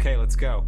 Okay, let's go.